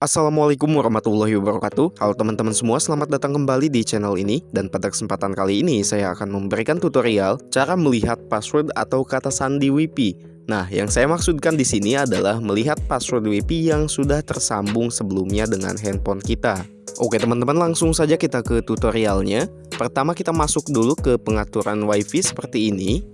Assalamualaikum warahmatullahi wabarakatuh. Halo teman-teman semua, selamat datang kembali di channel ini. Dan pada kesempatan kali ini saya akan memberikan tutorial Cara melihat password atau kata sandi WiFi Nah, yang saya maksudkan di sini adalah melihat password WiFi yang sudah tersambung sebelumnya dengan handphone kita. Oke teman-teman, langsung saja kita ke tutorialnya. Pertama kita masuk dulu ke pengaturan WiFi seperti ini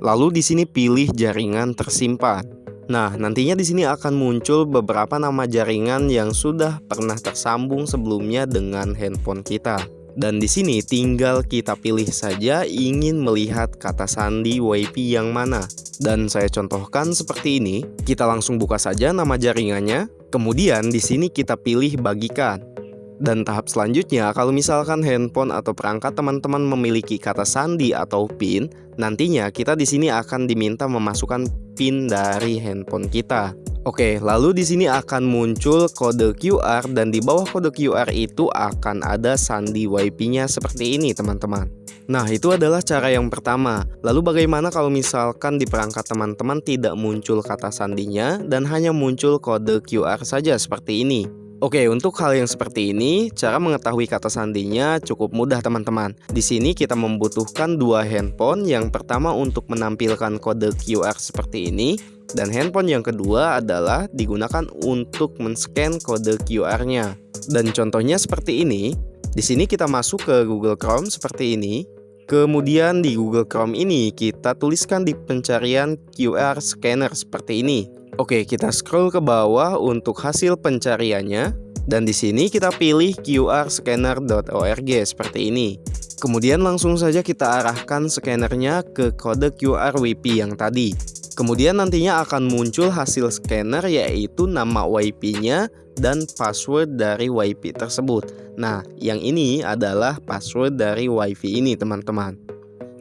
Lalu di sini pilih jaringan tersimpan. Nah, nantinya di sini akan muncul beberapa nama jaringan yang sudah pernah tersambung sebelumnya dengan handphone kita. Dan di sini tinggal kita pilih saja ingin melihat kata sandi WiFi yang mana. Dan saya contohkan seperti ini, kita langsung buka saja nama jaringannya. Kemudian di sini kita pilih bagikan. Dan tahap selanjutnya, kalau misalkan handphone atau perangkat teman-teman memiliki kata sandi atau PIN, nantinya kita di sini akan diminta memasukkan PIN dari handphone kita. Oke, lalu di sini akan muncul kode QR dan di bawah kode QR itu akan ada sandi WiFi-nya seperti ini, teman-teman. Nah, itu adalah cara yang pertama. Lalu bagaimana kalau misalkan di perangkat teman-teman tidak muncul kata sandinya dan hanya muncul kode QR saja seperti ini? Oke, untuk hal yang seperti ini, cara mengetahui kata sandinya cukup mudah teman-teman. Di sini kita membutuhkan dua handphone, yang pertama untuk menampilkan kode QR seperti ini, dan handphone yang kedua adalah digunakan untuk men-scan kode QR-nya. Dan contohnya seperti ini, di sini kita masuk ke Google Chrome seperti ini, Kemudian di Google Chrome ini kita tuliskan di pencarian QR scanner seperti ini. Oke, kita scroll ke bawah untuk hasil pencariannya dan di sini kita pilih qrscanner.org seperti ini. Kemudian langsung saja kita arahkan scannernya ke kode QR WiFi yang tadi. Kemudian nantinya akan muncul hasil scanner yaitu nama WiFi-nya dan password dari WiFi tersebut. Nah, yang ini adalah password dari WiFi ini teman-teman.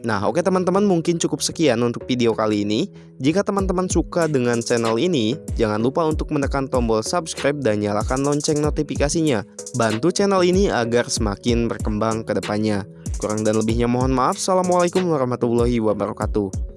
Nah oke teman-teman mungkin cukup sekian untuk video kali ini. Jika teman-teman suka dengan channel ini Jangan lupa untuk menekan tombol subscribe dan nyalakan lonceng notifikasinya. Bantu channel ini agar semakin berkembang ke depannya. Kurang dan lebihnya mohon maaf. Assalamualaikum warahmatullahi wabarakatuh